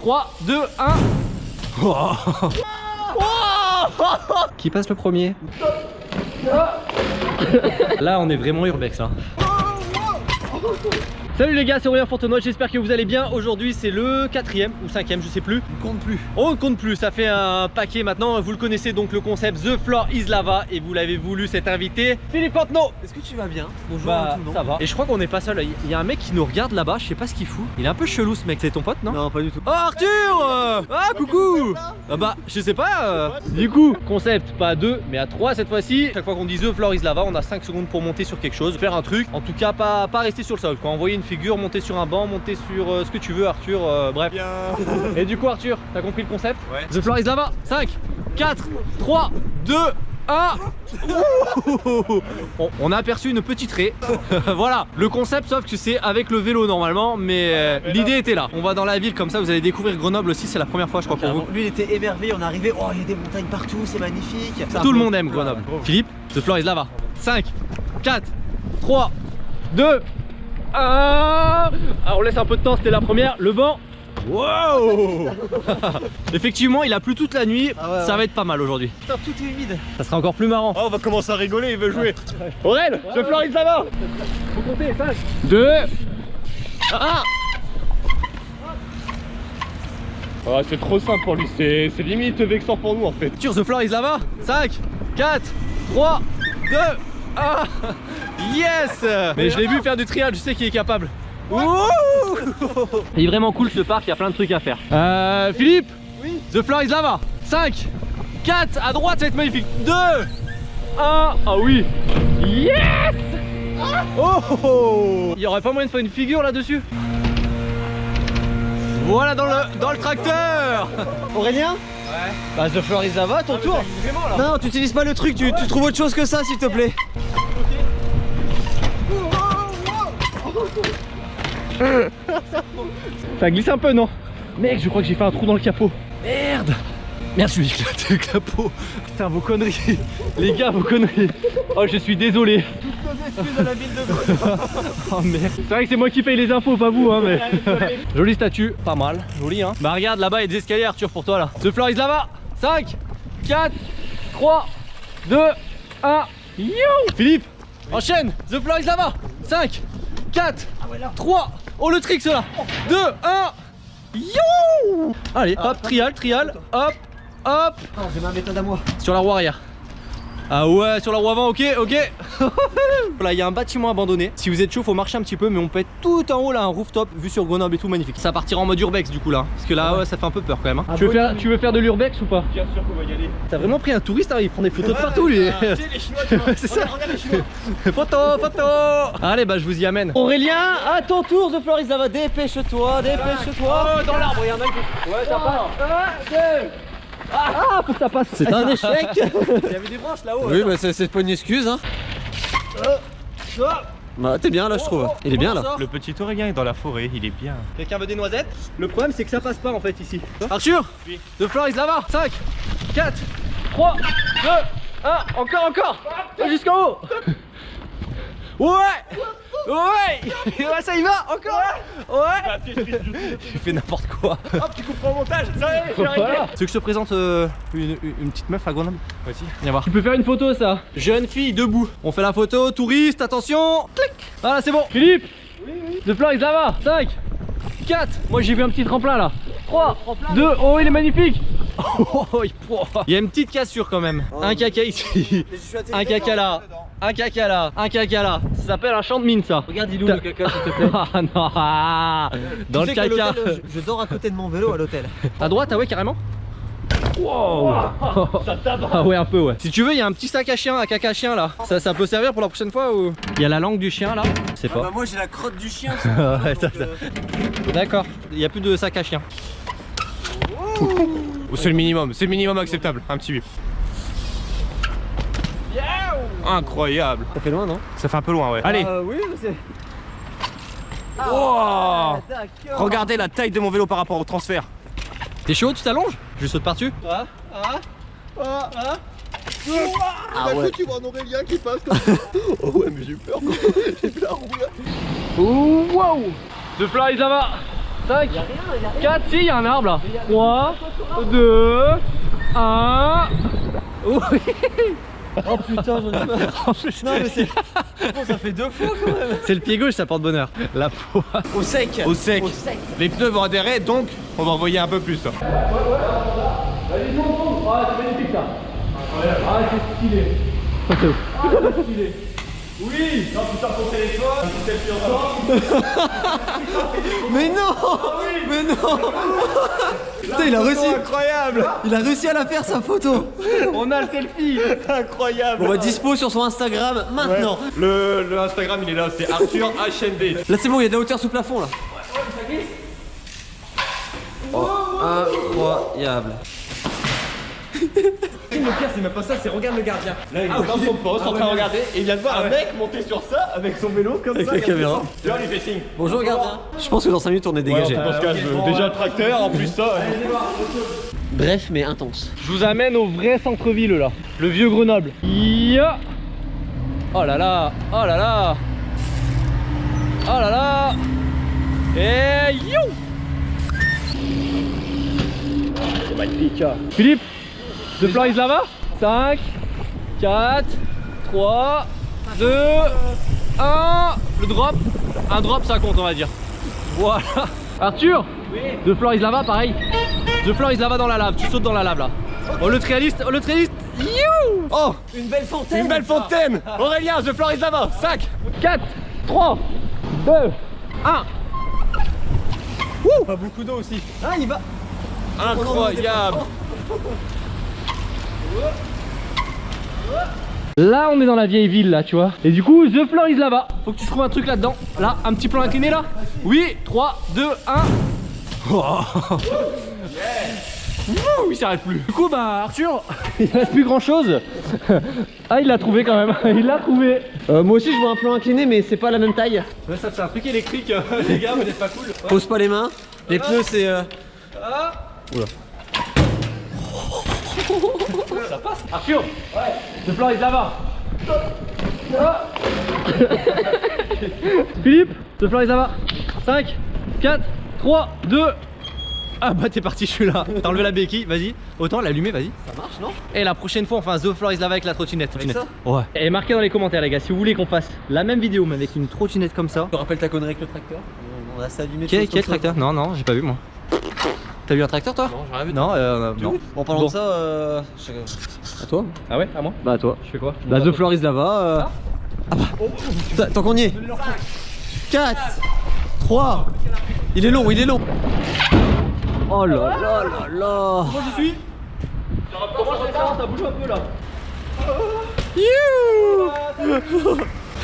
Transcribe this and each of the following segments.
3, 2, 1. Qui passe le premier? Là, on est vraiment urbex là. Salut les gars, c'est Aurélien Fontenoy, j'espère que vous allez bien. Aujourd'hui c'est le quatrième ou cinquième, je sais plus. On compte plus. On ne compte plus, ça fait un paquet maintenant. Vous le connaissez donc le concept The Floor is Lava et vous l'avez voulu cet invité. Philippe Cantenot Est-ce que tu vas bien? Bonjour Bah, tout le monde. ça va. Et je crois qu'on n'est pas seul. Il y a un mec qui nous regarde là-bas, je sais pas ce qu'il fout. Il est un peu chelou ce mec, c'est ton pote non? Non, pas du tout. Oh Arthur Ah coucou Ah bah je sais pas euh. Du coup concept pas à deux mais à trois cette fois-ci Chaque fois qu'on dit The Floor is Lava on a 5 secondes pour monter sur quelque chose Faire un truc En tout cas pas, pas rester sur le sol Quand envoyer une figure monter sur un banc Monter sur euh, ce que tu veux Arthur euh, Bref Bien. Et du coup Arthur t'as compris le concept Ouais. The Floor is Lava 5 4 3 2 1 Bon, on a aperçu une petite raie. voilà, le concept sauf que c'est avec le vélo normalement, mais euh, l'idée était là. On va dans la ville comme ça, vous allez découvrir Grenoble aussi, c'est la première fois je crois pour vous. Lui il était émerveillé, on est arrivé, oh il y a des montagnes partout, c'est magnifique. Tout le monde aime Grenoble. Philippe, The Floor is Lava. 5, 4, 3, 2, 1. Alors on laisse un peu de temps, c'était la première. Le vent. Wow Effectivement, il a plu toute la nuit. Ah ouais, Ça ouais. va être pas mal aujourd'hui. Putain, tout est humide. Ça sera encore plus marrant. Oh, on va commencer à rigoler, il veut jouer. Aurel, The Floor is Lava. Faut compter, 5, 2, 1. Oh, c'est trop simple pour lui, c'est c'est limite vexant pour nous en fait. Sur The Floor is Lava 5, 4, 3, 2, 1 Yes Mais je l'ai vu faire du trial, je sais qu'il est capable. Ouh il est vraiment cool ce parc, il y a plein de trucs à faire. Euh, Philippe Oui. The Floor is Lava 5, 4, à droite ça va être magnifique. 2, 1, ah oui Yes Oh, oh, oh Il y aurait pas moyen de faire une figure là-dessus Voilà dans le, dans le tracteur Aurélien Ouais. Bah The Floor is Lava, ton tour. Vraiment là Non, tu utilises pas le truc, tu, tu trouves autre chose que ça s'il te plaît. Ça glisse un peu, non Mec, je crois que j'ai fait un trou dans le capot. Merde Merde, je suis éclaté le capot. Putain, vos conneries. Les gars, vos conneries. Oh, je suis désolé. Excuse à la ville de. Oh merde. C'est vrai que c'est moi qui paye les infos, pas vous, hein, mais. Jolie statue, pas mal. Joli, hein. Bah, regarde, là-bas, il y a des escaliers, Arthur, pour toi, là. The floor is là-bas. 5, 4, 3, 2, 1. Yo Philippe, enchaîne. The floor is là-bas. 5, 4, 3. Oh, le trick, là. 2, 1. Yo Allez, hop, trial, trial. Hop, hop. J'ai ma méthode à moi. Sur la roue arrière. Ah ouais, sur la roue avant, ok, ok. Voilà, il y a un bâtiment abandonné. Si vous êtes chaud, faut marcher un petit peu, mais on peut être tout en haut là, un rooftop, vue sur Grenoble et tout, magnifique. Ça partira en mode urbex du coup là, parce que là, ouais, ça fait un peu peur quand même. hein. Ah, tu, veux bon, faire, tu veux faire de l'urbex ou pas? Bien sûr qu'on va y aller. T'as vraiment pris un touriste, hein, il prend des photos de partout lui. Tu sais, les Chinois, tu vois. C'est ça. Regarde, les Chinois. photo, photo. Allez, bah je vous y amène. Aurélien, à ton tour The Floor is Lava, dépêche-toi, dépêche-toi. Oh, dans l'arbre, il y a un mec. Ouais, ça passe. Ah, faut que ça passe. C'est un échec. Il y avait des branches là-haut. Oui, bah c'est pas une excuse, hein. Bah, t'es bien là, je trouve. Il est bien là. Le petit Aurélien est dans la forêt, il est bien. Quelqu'un veut des noisettes? Le problème c'est que ça passe pas en fait ici. Arthur Oui. The floor is lava 5, 4, 3, 2, 1, encore, encore Jusqu'en haut Ouais Ouais Ouais, ça y va Encore Ouais. Il fait n'importe quoi. Hop, tu coupes au montage, ça y est, j'ai arrêté. voilà. Tu veux que je te présente euh, une, petite meuf à Grenoble? Vas-y, viens voir. Tu peux faire une photo ça. Jeune fille debout. On fait la photo, touriste, attention Clic. Voilà, c'est bon. Philippe Oui, oui. The floor is lava 5, 4, moi j'ai vu un petit tremplin là. 3, 2, oh il est magnifique. Oh, il il y a une petite cassure quand même. Un caca ici, un caca là, un caca là, un caca là. Ça s'appelle un champ de mine ça. Regarde, il est où le caca, s'il te plaît Ah non ah, Dans le sais caca Je, je dors à côté de mon vélo à l'hôtel. À droite, ah ouais, carrément Wow Ah ouais, un peu, ouais. Si tu veux, il y a un petit sac à chien, à caca chien là. Ça, ça peut servir pour la prochaine fois ou Il y a la langue du chien là Je sais pas. moi j'ai la crotte du chien. Ouais, ça, ça. D'accord, il y a plus de sac à chien. C'est le minimum, c'est le minimum acceptable. Un petit bip. Incroyable. Ça fait loin, non? Ça fait un peu loin, ouais. Allez, Euh, oui, c'est. Wow. D'accord. regardez la taille de mon vélo par rapport au transfert. T'es chaud, tu t'allonges? Je saute par-dessus Ah, ah, ah, ah. Ah ouais. tu vois un Aurélien qui passe comme ça. oh ouais, mais j'ai eu peur. J'ai vu la roue là. Wow The fly, ça va 5, 4, si, il y a un arbre là. 3, 2, 1. Oui. Oh putain, j'en ai marre. Non, mais c'est. Bon, ça fait deux fois quand même. C'est le pied gauche, ça porte bonheur. La peau. Au sec. Au sec. Au sec. Les pneus vont adhérer, donc on va envoyer un peu plus. Ah, c'est magnifique ça. Ah, c'est stylé. Ah, c'est stylé. Oui Non, putain, ton téléphone, Mais non Mais non Putain, il a réussi. Incroyable Il a réussi à la faire sa photo. On a le selfie Incroyable On va dispo sur son Instagram maintenant. le, le Instagram il est là, c'est Arthur HND. Là, c'est bon, il y a de la hauteur sous plafond là. Oh, incroyable. Le pire c'est même pas ça, c'est regarde le gardien. Là il est dans son poste en train de regarder et il vient de voir un mec monter sur ça avec son vélo comme Avec ça. la caméra. Tu vois, il fait signe. Bonjour gardien. Je pense que dans 5 minutes on est dégagé. Dans ce cas, je veux déjà le tracteur, en plus ça. Bref mais intense. Je vous amène au vrai centre-ville là, le vieux Grenoble. Ya oh là là, oh là là, oh là là, et you C'est magnifique. Philippe, de Floris là-bas 5, 4, 3, 2, 1, le drop. Un drop ça compte on va dire. Voilà. Arthur De Floris là-bas pareil. De Floris là-bas dans la lave, tu sautes dans la lave là. Oh le trialiste, oh le trialiste, you Oh Une belle fontaine. Une belle fontaine Aurélien, The Floris là-bas 5 4, 3, 2, 1 Pas beaucoup d'eau aussi. Ah, il va. Incroyable Là on est dans la vieille ville là tu vois. Et du coup The Floor is là-bas. Faut que tu trouves un truc là-dedans. Là un petit plan incliné là. Oui 3, 2, 1 Ouh, il s'arrête plus. Du coup bah Arthur. Il reste plus grand chose Ah il l'a trouvé quand même. Il l'a trouvé. Euh, moi aussi je vois un plan incliné mais c'est pas la même taille. Ouais ça c'est un truc électrique les gars vous n'êtes pas cool. Pose pas les mains. Les pneus c'est. euh, Ça passe Arthur Ouais The Floor is là-bas. Philippe The Floor is là-bas 5, 4, 3, 2 Ah bah t'es parti je suis là. T'as enlevé la béquille vas-y. Autant l'allumer vas-y. Ça marche non? Et la prochaine fois on fait un The Floor is là-bas avec la trottinette. Ouais. Et marquez dans les commentaires les gars si vous voulez qu'on fasse la même vidéo mais avec une trottinette comme ça. Tu te rappelles ta connerie avec le tracteur? On a ça allumé. Quel, quel tracteur? Non non j'ai pas vu moi T'as vu un tracteur toi Non, j'ai rien vu. Non, euh, non. En parlant Bon. de ça, euh... À toi Ah ouais à moi Bah à toi. Je fais quoi Bah The Floor is là-bas. euh. Ah bah. Putain, Tant qu'on y est. 4 3 Il est long, il est long. Oh là là là là. Moi je suis Comment je fais ça? Ça bouge un peu là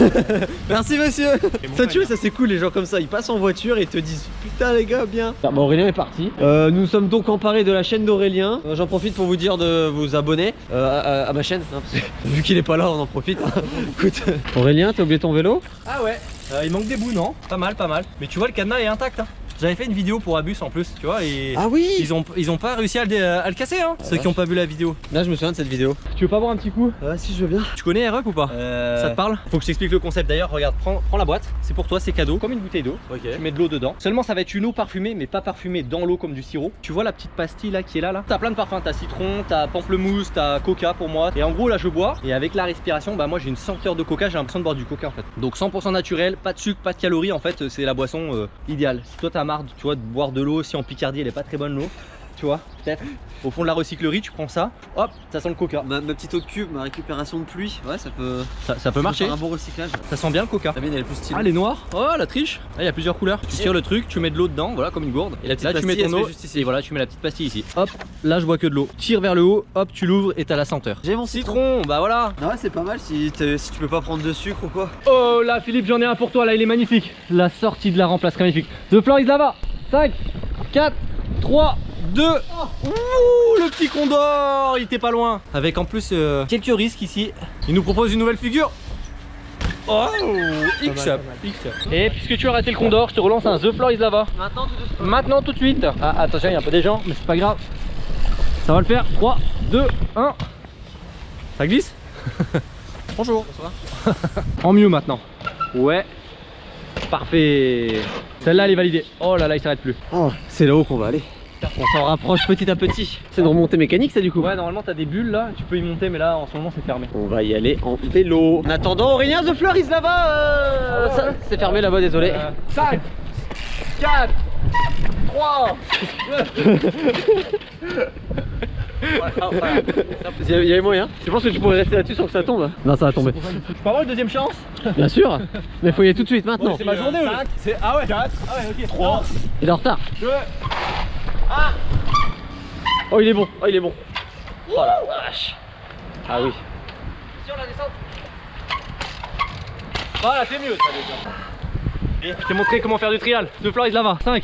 Merci monsieur. Ça tu vois, ça c'est cool les gens comme ça, ils passent en voiture et ils te disent putain les gars bien. Bah Aurélien est parti Euh, nous sommes donc emparés de la chaîne d'Aurélien. Euh, J'en profite pour vous dire de vous abonner euh, à, à ma chaîne. hein, parce que vu qu'il est pas là, on en profite. Écoute, Aurélien, t'as oublié ton vélo? Ah ouais, euh, il manque des bouts, non? Pas mal, pas mal. Mais tu vois, le cadenas est intact. Hein. J'avais fait une vidéo pour Abus en plus, tu vois, et Ah oui ils, ont, ils ont pas réussi à le, à le casser, hein, ceux qui ont pas vu la vidéo. Là, je me souviens de cette vidéo. Tu veux pas voir un petit coup? Ah si, je veux bien. Tu connais Aeroc ou pas? Euh... Ça te parle? Faut que je t'explique le concept d'ailleurs, regarde, prends, prends la boîte, c'est pour toi, c'est cadeau, comme une bouteille d'eau. Ok. Tu mets de l'eau dedans. Seulement ça va être une eau parfumée, mais pas parfumée dans l'eau comme du sirop. Tu vois la petite pastille là qui est là là? T'as plein de parfums, t'as citron, t'as pamplemousse, t'as coca pour moi. Et en gros là je bois, et avec la respiration, bah moi j'ai une senteur de coca, j'ai l'impression de boire du coca en fait. Donc 100% naturel, pas de sucre, pas de calories en fait, c'est la boisson euh, idéale. Si toi t'as marre, tu de boire de l'eau, si en Picardie elle est pas très bonne l'eau, tu vois, peut-être. Au fond de la recyclerie, tu prends ça, hop, ça sent le coca. Ma, ma petite eau de cube, ma récupération de pluie, ouais, ça peut, Ça, ça peut marcher. faire un bon recyclage. Ça sent bien le coca. La mienne, elle est plus stylée. Ah les noirs Oh la triche Ah il y a plusieurs couleurs Tu tires le truc, tu mets de l'eau dedans, voilà comme une gourde Et la petite Là tu mets ton eau juste ici. et voilà tu mets la petite pastille ici Hop, là je bois que de l'eau Tire vers le haut, hop tu l'ouvres et t'as la senteur J'ai mon citron. Citron, bah voilà Ah ouais, c'est pas mal si, tu peux pas prendre de sucre ou quoi. Oh là Philippe j'en ai un pour toi là il est magnifique La sortie de la là serait magnifique The floor is là-bas 5, 4, 3, 2 Ouh le petit condor Il était pas loin. Avec en plus euh, quelques risques ici. Il nous propose une nouvelle figure. Oh X-Up Et puisque tu as raté le condor, je te relance un The Floor is Lava. Maintenant. Maintenant tout de suite. Ah attention il y a un peu des gens mais c'est pas grave. Ça va le faire. 3, 2, 1 Ça glisse? Bonjour. En mieux maintenant. Ouais Parfait. Celle-là, elle est validée. Oh là là, il s'arrête plus. Oh, c'est là-haut qu'on va aller. On s'en rapproche petit à petit. C'est une remontée mécanique ça du coup Ouais, normalement, t'as des bulles là. Tu peux y monter, mais là, en ce moment, c'est fermé. On va y aller en vélo. En attendant, Aurélien The Fleur is là-bas euh, ça, C'est fermé là-bas, désolé. 5, 4, 3. Il y a- il y avait moyen. Je pense que tu pourrais rester là-dessus sans que ça tombe? Non, ça va tomber. Je peux avoir une deuxième chance? Bien sûr. Mais faut y aller tout de suite maintenant. C'est ma journée. ou- C'est Ah ouais 4, ah ouais, ok. 3, Il est en retard. 2. Oh, il est bon. Oh, il est bon. Oh la vache. Ah oui. Sur la descente. Voilà, c'est mieux ça déjà. Je t'ai montré comment faire du trial. De Floris là-bas. 5,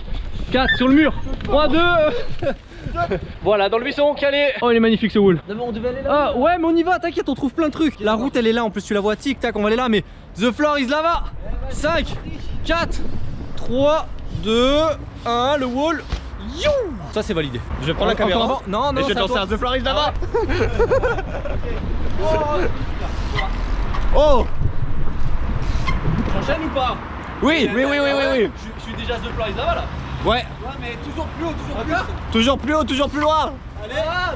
4 sur le mur. 3, 2. voilà, dans le buisson, calé. Oh, il est magnifique ce wool. Non, mais on devait aller Ah ouais, mais on y va, t'inquiète, on trouve plein de trucs. La route elle est là, en plus tu la vois, tic tac, on va aller là, mais The floor is là-bas. 5, 4, 3, 2, 1, le wall. You Ça c'est validé. Je vais prendre la Encore caméra. avant Non, non, Et je vais danser toi. un The Floris là-bas Oh J'enchaîne ou pas? Oui, oui, oui, oui, oui, oui Je, je suis déjà The floor is là-bas là. Ouais Ouais, mais toujours plus haut, toujours plus haut. Toujours plus haut, toujours plus loin Allez, ah.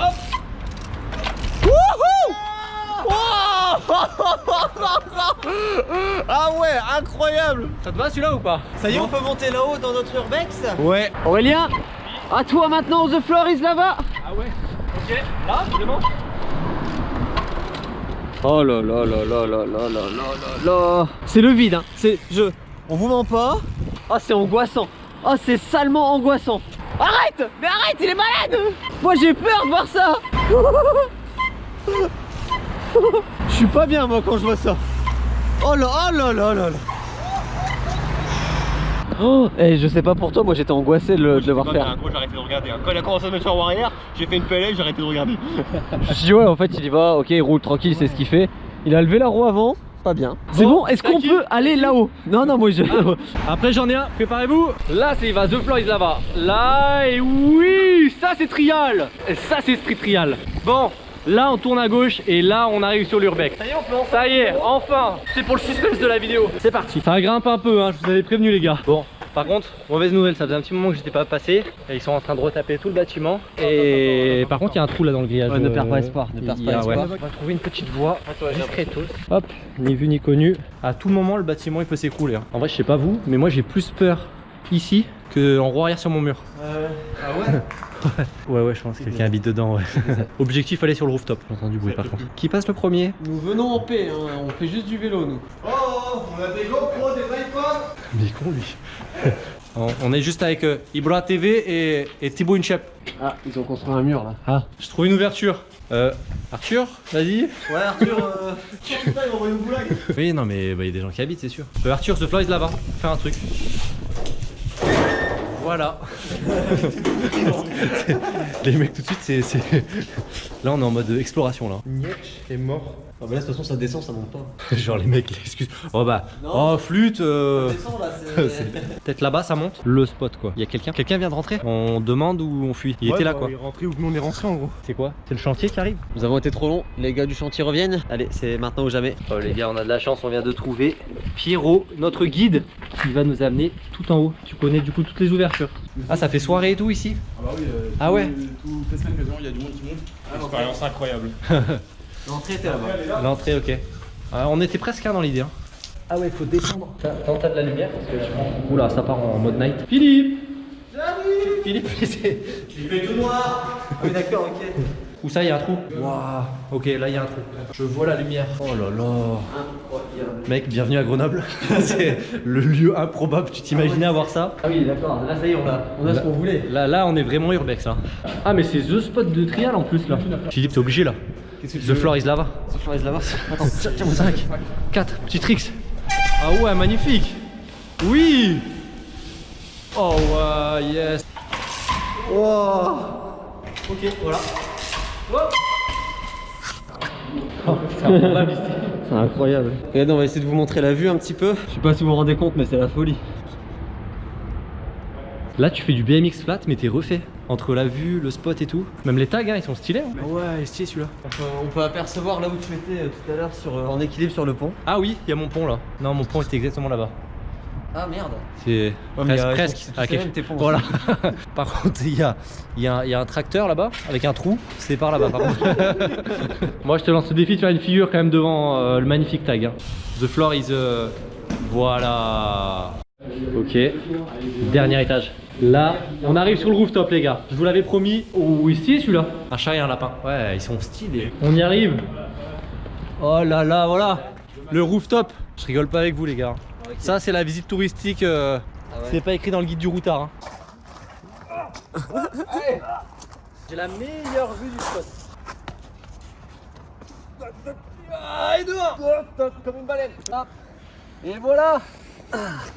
Hop. Ah ouais, incroyable Ça te va celui-là ou pas? Ça y est, on peut monter là-haut dans notre urbex? Ouais Aurélien, à toi maintenant, The Floor is là-bas. Ah ouais. Ok, là, vraiment? Oh là là là là là là là là là là. C'est le vide, hein. C'est je. On vous ment pas? Ah c'est angoissant. Ah c'est salement angoissant. Arrête Mais arrête, il est malade Moi j'ai peur de voir ça Je suis pas bien moi quand je vois ça. Oh là oh là là là là. Oh, et je sais pas pour toi, moi j'étais angoissé de le, de le voir faire. Moi j'ai arrêté de regarder. hein. Quand il a commencé à mettre sur arrière, j'ai fait une PLL, j'ai arrêté de regarder. Je me suis dit ouais en fait il y va, ok il roule tranquille, c'est ce qu'il fait. Il a levé la roue avant, pas bien. C'est bon, est-ce qu'on peut aller là-haut Non non moi je... Après j'en ai un, préparez-vous. Là c'est il va The Floor is là-bas. Là et oui Ça c'est trial. Et Ça c'est street trial. Bon Là on tourne à gauche et là on arrive sur l'urbex Ça y est on peut enfin Ça y est enfin. C'est pour le suspense de la vidéo. C'est parti. Ça grimpe un peu hein, je vous avais prévenu les gars. Bon par contre, mauvaise nouvelle, ça faisait un petit moment que j'étais pas passé et ils sont en train de retaper tout le bâtiment et par contre il y a un trou là dans le grillage Ouais, ne perds pas Euh, espoir, ne perds pas espoir. ouais. On va trouver une petite voie discretos. Hop, ni vu ni connu. À tout moment le bâtiment il peut s'écrouler. hein. En vrai je sais pas vous, mais moi j'ai plus peur ici que en roue arrière sur mon mur. Ah ouais Ouais ouais je pense que quelqu'un habite dedans ouais. Objectif aller sur le rooftop, j'ai entendu bruit par contre. Qui passe le premier Nous venons en paix, hein. on fait juste du vélo nous. Oh, on a des GoPro, des iPhones Mais il est con lui. on, on est juste avec euh, Ibra TV et, et Thibaut Inchep. Ah, ils ont construit un mur là. Ah, je trouve une ouverture. Euh, Arthur, vas-y. Ouais Arthur, euh... Putain, envoyé une Oui, non, mais bah, il y a des gens qui habitent, c'est sûr. Euh, Arthur, The Fly is là-bas. Fais un truc. Voilà. Les mecs, tout de suite, c'est. Là, on est en mode exploration, là. Nietch est mort. Ah bah là de toute façon ça descend, ça monte pas. Genre, les mecs, excuse. Oh bah. Non. Oh, flûte. euh, descend là, c'est- Peut-être là-bas, ça monte. Le spot, quoi. Il y a quelqu'un. Quelqu'un vient de rentrer On demande ou on fuit Il était là, quoi. Il est rentré ou nous on est rentré en gros. C'est quoi C'est le chantier qui arrive Nous avons été trop longs, les gars du chantier reviennent. Allez, c'est maintenant ou jamais. Oh les gars, on a de la chance, on vient de trouver Pierrot, notre guide, qui va nous amener tout en haut. Tu connais du coup toutes les ouvertures. Ah, ça fait soirée et tout ici Ah bah oui, euh, Ah ouais Toutes les semaines quasiment, il y a du monde qui monte. Expérience incroyable. L'entrée était là-bas. L'entrée, ok. Ah, on était presque là dans l'idée. Hein. Ah ouais, il faut descendre. T'as t'as de la lumière parce que. Oula, ça part en mode night. Philippe Philippe, c'est. Il fait tout noir Ah oui d'accord, ok. Où ça, il y a un trou Waouh Ok, là, il y a un trou. Je vois la lumière. Oh là là. Incroyable. Mec, bienvenue à Grenoble. c'est le lieu improbable. Tu t'imaginais avoir ça Ah oui d'accord, là ça y est, on a, on a ce qu'on voulait. Là, là, on est vraiment urbex. Hein. Ah, mais c'est The Spot de trial en plus là. Philippe, t'es obligé là. The floor is lava. Ce floor is là-bas. Attends, tiens, tiens, 5, 4, petit tricks. Ah ouais, magnifique. Oui. Oh ouais, yes. Ok, voilà. C'est incroyable. Regardez, on va essayer de vous montrer la vue un petit peu. Je sais pas si vous vous rendez compte, mais c'est la folie. Là, tu fais du BMX flat, mais t'es refait. Entre la vue, le spot et tout. Même les tags, hein, ils sont stylés. hein. Ouais, il est stylé celui-là. On peut, on peut apercevoir là où tu étais euh, tout à l'heure euh, en équilibre sur le pont. Ah oui, il y a mon pont là. Non, mon pont était exactement là-bas. Ah merde. C'est presque. Ah, quelque-. Voilà. par contre, il y a, il y, a, il y a un tracteur là-bas avec un trou. C'est par là-bas, par contre. Moi, je te lance le défi de faire une figure quand même devant euh, le magnifique tag. hein. The floor is. euh, Voilà. Ok. Dernier étage. Là, on arrive sur le rooftop, les gars. Je vous l'avais promis. Oh, ici, celui-là? Un chat et un lapin. Ouais, ils sont stylés. On y arrive. Oh là là, voilà. Le rooftop. Je rigole pas avec vous, les gars. Ça, c'est la visite touristique. euh, C'est pas écrit dans le guide du routard. hein. J'ai la meilleure vue du spot. Ah, et dehors Comme une baleine. Et voilà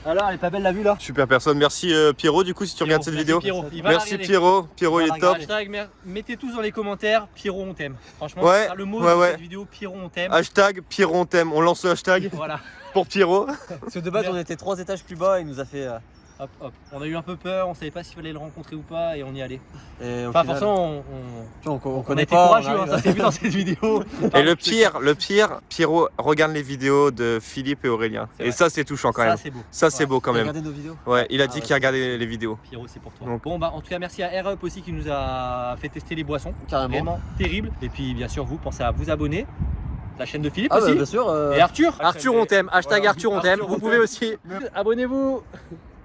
Alors, elle est pas belle la vue là Super personne, merci euh, Pierrot du coup si tu regardes cette vidéo. Pierrot. Merci. Pierrot, Pierrot il est top. Hashtag, mettez tous dans les commentaires, Pierrot on t'aime. Franchement, Ouais, le mot ouais, de ouais. cette vidéo, Pierrot on t'aime. Hashtag Pierrot on t'aime, on lance le hashtag Voilà, pour Pierrot. Parce que de base on était trois étages plus bas, il nous a fait. euh, hop hop. On a eu un peu peur, on savait pas s'il fallait le rencontrer ou pas et on y allait. Et Enfin, final, forcément, on, on- on, on, on connaît a été pas. courageux, on hein, ça s'est vu dans cette vidéo. Et le pire, le pire, Pierrot regarde les vidéos de Philippe et Aurélien. C'est Et vrai. ça c'est touchant quand Ça, même. c'est beau. Ça c'est Ouais. beau quand même. Regardez nos vidéos. Ouais, il a dit Ah ouais, qu'il regardait les, les vidéos. Pierrot, c'est pour toi. Donc- Bon, bah, en tout cas, merci à Air Up aussi qui nous a fait tester les boissons. Carrément. Vraiment terrible. Et puis, bien sûr, vous pensez à vous abonner. La chaîne de Philippe Ah bah aussi. bien sûr. euh, Et Arthur. Arthur on t'aime, hashtag Voilà. Arthur on t'aime. Vous pouvez aussi Abonnez-vous.